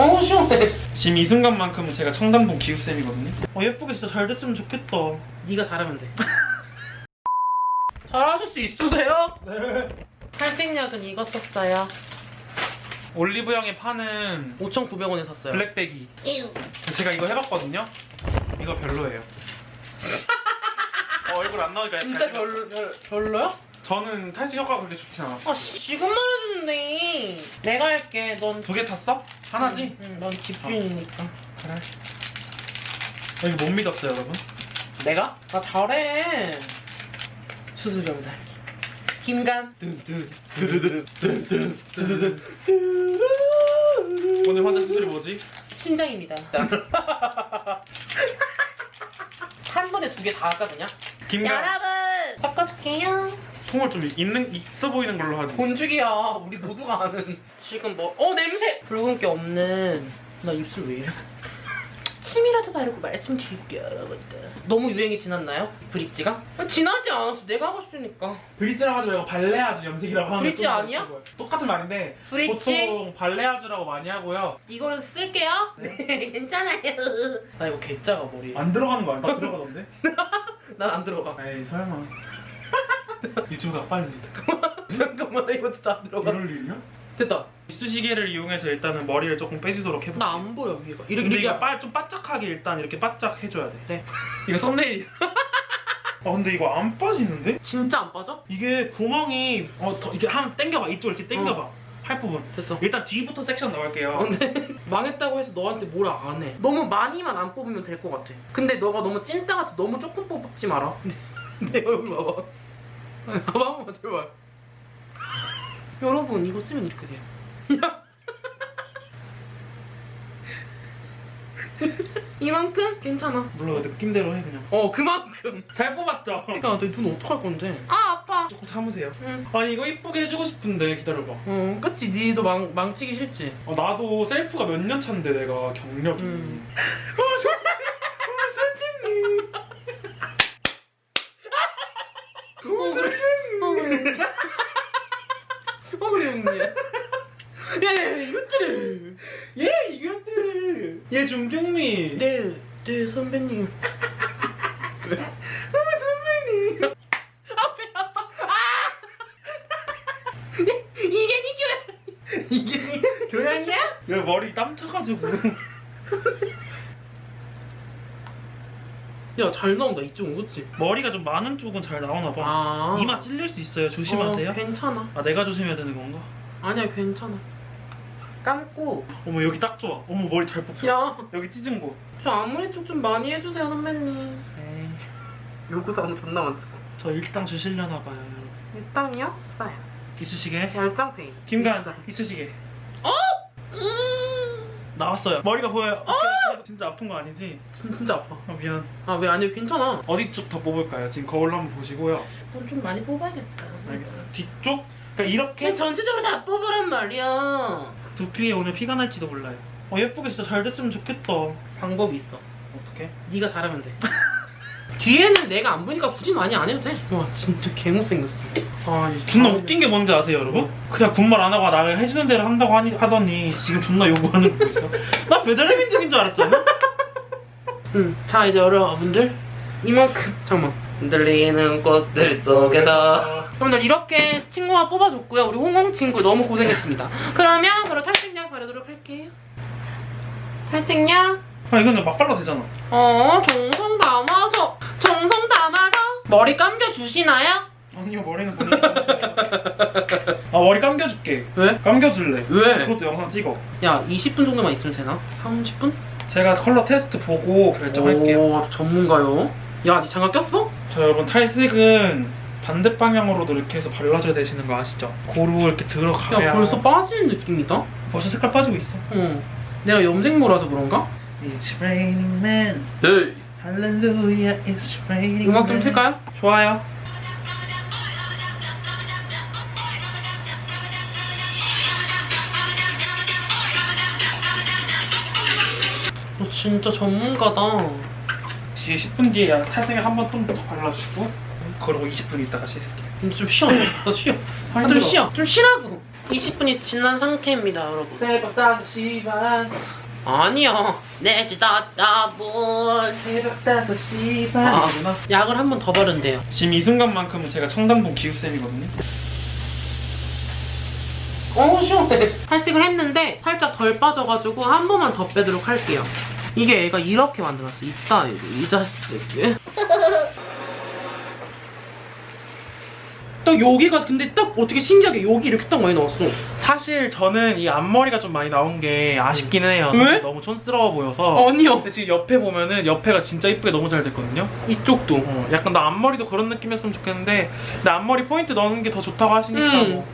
어 시원해. 지금 이 순간만큼은 제가 청담동 기우쌤이거든요. 어 예쁘게 진짜 잘 됐으면 좋겠다. 네가 잘하면 돼. 잘하실 수 있으세요? 네. 탈색약은 이거 썼어요. 올리브영에 파는 5,900원에 샀어요. 블랙베기. 제가 이거 해봤거든요. 이거 별로예요. 어, 얼굴 안 나오니까 진짜 별로 별, 별로야? 저는 탈색 효과가 그렇게 좋진 않았어. 아 씨, 지금 말해주 는데. 내가 할게. 넌 두 개 탔어? 하나지? 응, 넌 집주인이니까. 그래. 어, 이거 못 믿었어요, 여러분. 내가? 나 잘해. 수수료를 할게. 김간. 오늘 환자 수술이 뭐지? 심장입니다. 한 번에 두 개 다 할까 그냥? 김가 여러분 섞어줄게요. 통을 좀 있는 있어 보이는 걸로 하지. 본죽이야. 우리 모두가 아는. 지금 뭐? 어 냄새. 붉은 게 없는. 나 입술 왜 이래? 침이라도 바르고 말씀드릴게요, 여러분들. 너무 유행이 지났나요? 브릿지가? 아, 지나지 않았어. 내가 하고 있으니까. 브릿지라고 하지 말고 발레아주 염색이라고 하는 브릿지 또 아니야? 똑같은 말인데 브릿지 보통 발레아주라고 많이 하고요. 이거는 쓸게요. 네, 괜찮아요. 나 이거 개짜가 머리. 안 들어가는 거 아니야? 다 들어가던데? 난 안 들어가. 에이 설마. 유튜브가 빨리. 잠깐만 나 이거 진짜 안 들어가. 이럴 일이야? 됐다. 이쑤시개를 이용해서 일단은 머리를 조금 빼주도록 해볼게요. 나안 보여 위가. 이렇게 근데 이렇게 이거 빨, 좀 바짝하게 일단 이렇게 바짝 해줘야 돼. 네. 이거 썸네일. 아 근데 이거 안 빠지는데? 진짜 안 빠져? 이게 구멍이 어 더, 이게 한 당겨봐 이쪽 이렇게 당겨봐 어. 할 부분. 됐어. 일단 뒤부터 섹션 나갈게요. 근데 망했다고 해서 너한테 뭐라 안 해. 너무 많이만 안 뽑으면 될 것 같아. 근데 너가 너무 찐따같이 너무 조금 뽑지 마라. 내 얼굴 봐봐. 아니, 봐봐 한 번만 제발. 여러분 이거 쓰면 이렇게 돼요. 야. 이만큼 괜찮아. 물론 느낌대로 해 그냥. 어 그만큼. 잘 뽑았죠? 야, 내눈 어떡할 건데? 아 아파. 조금 참으세요. 응. 아니 이거 이쁘게 해주고 싶은데 기다려봐. 어, 그치? 니도 망, 망치기 싫지? 어, 나도 셀프가 몇 년 차인데 내가 경력이. 음. 어, 그래. 어, 그래. 어, 그래, 언니. 야, 야, 이것들을. 얘 이것들. 얘 준경미. 네, 네, 선배님. 선배님. 앞에 아파. 아! 네, 이게 니 교양. 이게 니 교양이야? 얘 머리 땀 차가지고. 야, 잘 나온다, 이쪽은, 그치? 머리가 좀 많은 쪽은 잘 나오나 봐. 아. 이마 찔릴 수 있어요. 조심하세요. 어, 괜찮아. 아 내가 조심해야 되는 건가? 아니야, 괜찮아. 감고. 어머 여기 딱 좋아. 어머 머리 잘 뽑혀. 야, 여기 찢은 곳. 저 앞머리 쪽 좀 많이 해주세요, 선배님. 에이, 요구사항 존나 많죠. 저 일당 주시려나 봐요. 여러분. 일단요? 싸요. 이쑤시개. 열장페이. 김간 이쑤시개. 어? 나왔어요. 머리가 보여요. 오케이. 진짜 아픈 거 아니지? 진, 진짜 아파. 아 미안. 아, 왜 아니요, 괜찮아. 어디 쪽 더 뽑을까요? 지금 거울로 한번 보시고요. 넌좀 많이 뽑아야겠다. 알겠어. 뒤쪽? 그러니까 이렇게 그냥 전체적으로 다 뽑으란 말이야. 두피에 오늘 피가 날지도 몰라요. 어 예쁘게 진짜 잘 됐으면 좋겠다. 방법이 있어. 어떻게? 네가 잘하면 돼. 뒤에는 내가 안 보니까 굳이 많이 안 해도 돼. 와, 진짜 개못생겼어. 아, 이 존나 잘- 웃긴 게 뭔지 아세요, 여러분? 그냥 군말 안 하고 나를 해주는 대로 한다고 하니, 하더니 지금 존나 요구하는 거 있어. 나 배달의 민족인 줄 알았잖아. 응. 자, 이제 여러분들 이만큼 잠깐만. 흔들리는 꽃들 속에서 여러분들 이렇게 친구가 뽑아줬고요. 우리 홍홍 친구 너무 고생했습니다. 그러면 바로 탈색약 바르도록 할게요. 탈색약 아 이거는 막 발라도 되잖아. 어 정성 담아서 정성 담아서 머리 감겨 주시나요? 아니요 머리는 감겨줄게. 아 머리 감겨줄게. 왜? 감겨줄래. 왜? 그것도 영상 찍어. 야 20분 정도만 있으면 되나? 30분? 제가 컬러 테스트 보고 결정할게요. 오 전문가요? 야, 니 장갑 꼈어? 자 여러분 탈색은 반대 방향으로도 이렇게 해서 발라줘야 되시는 거 아시죠? 고루 이렇게 들어가야 야 벌써 빠지는 느낌이다? 벌써 색깔 빠지고 있어. 어 내가 염색모라서 그런가? It's raining man, 에이 hallelujah, it's raining. 음악 좀. 틀까요? 좋아요. 너 진짜 전문가다 뒤에 10분 뒤에 탈색을 한 번 좀 더 발라주고 그러고 20분 있다가 씻을게. 근데 좀 쉬어 나 쉬어 아, 아, 좀. 쉬어 좀 쉬라고 20분이 지난 상태입니다, 여러분. 새벽 5시 반 아니요. 내지 다다본 새벽 5시 반 아. 약을 한 번 더 바른대요. 지금 이 순간만큼은 제가 청담동 기우쌤이거든요 어 시원해. 탈색을 했는데 살짝 덜 빠져가지고 한 번만 더 빼도록 할게요. 이게 애가 이렇게 만들었어. 이따 이 자식이. 딱 여기가 근데 딱 어떻게 신기하게 여기 이렇게 딱 많이 나왔어. 사실 저는 이 앞머리가 좀 많이 나온 게 아쉽기는 해요 왜? 너무 촌스러워 보여서 아니요. 근데 지금 옆에 보면은 옆에가 진짜 이쁘게 너무 잘 됐거든요 이쪽도. 어, 약간 나 앞머리도 그런 느낌이었으면 좋겠는데 나 앞머리 포인트 넣는 게 더 좋다고 하시니까 음. 뭐